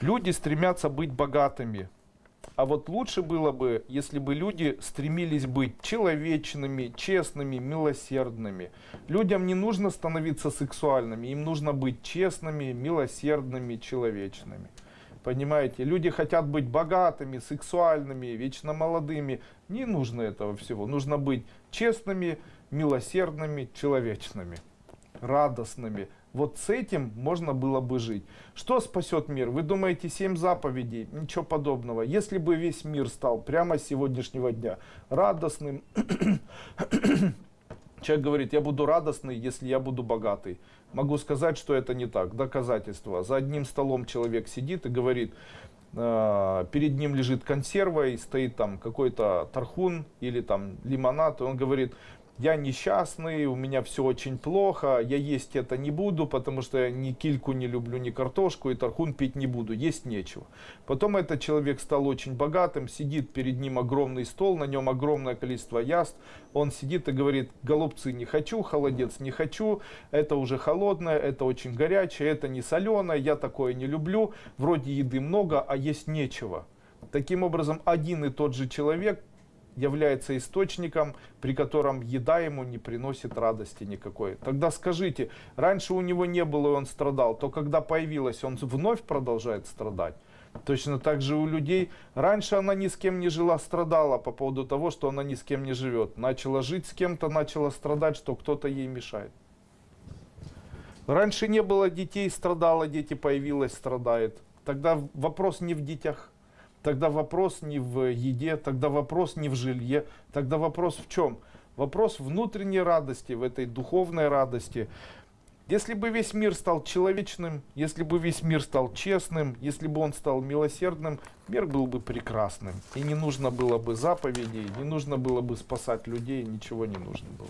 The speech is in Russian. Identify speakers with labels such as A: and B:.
A: Люди стремятся быть богатыми. А вот лучше было бы, если бы люди стремились быть человечными, честными, милосердными. Людям не нужно становиться сексуальными, им нужно быть честными, милосердными, человечными. Понимаете, люди хотят быть богатыми, сексуальными, вечно молодыми. Не нужно этого всего. Нужно быть честными, милосердными, человечными, радостными. Вот с этим можно было бы жить. Что спасет мир? Вы думаете, семь заповедей? Ничего подобного. Если бы весь мир стал прямо с сегодняшнего дня радостным, Человек говорит, я буду радостный, если я буду богатый. Могу сказать, что это не так. Доказательство. За одним столом человек сидит и говорит, э, перед ним лежит консерва и стоит там какой-то тархун или там лимонад. И он говорит, я несчастный, у меня все очень плохо, я есть это не буду, потому что я ни кильку не люблю, ни картошку, и тархун пить не буду, есть нечего. Потом этот человек стал очень богатым, сидит перед ним огромный стол, на нем огромное количество яств, он сидит и говорит, голубцы не хочу, холодец не хочу, это уже холодное, это очень горячее, это не соленое, я такое не люблю, вроде еды много, а есть нечего. Таким образом, один и тот же человек является источником, при котором еда ему не приносит радости никакой. Тогда скажите, раньше у него не было, и он страдал, то когда появилась, он вновь продолжает страдать. Точно так же у людей, раньше она ни с кем не жила, страдала по поводу того, что она ни с кем не живет. Начала жить с кем-то, начала страдать, что кто-то ей мешает. Раньше не было детей, страдала, дети появилась, страдает. Тогда вопрос не в детях, Тогда вопрос не в еде, тогда вопрос не в жилье, тогда вопрос в чем? Вопрос внутренней радости, в этой духовной радости. Если бы весь мир стал человечным, если бы весь мир стал честным, если бы он стал милосердным, мир был бы прекрасным. И не нужно было бы заповедей, не нужно было бы спасать людей, ничего не нужно было.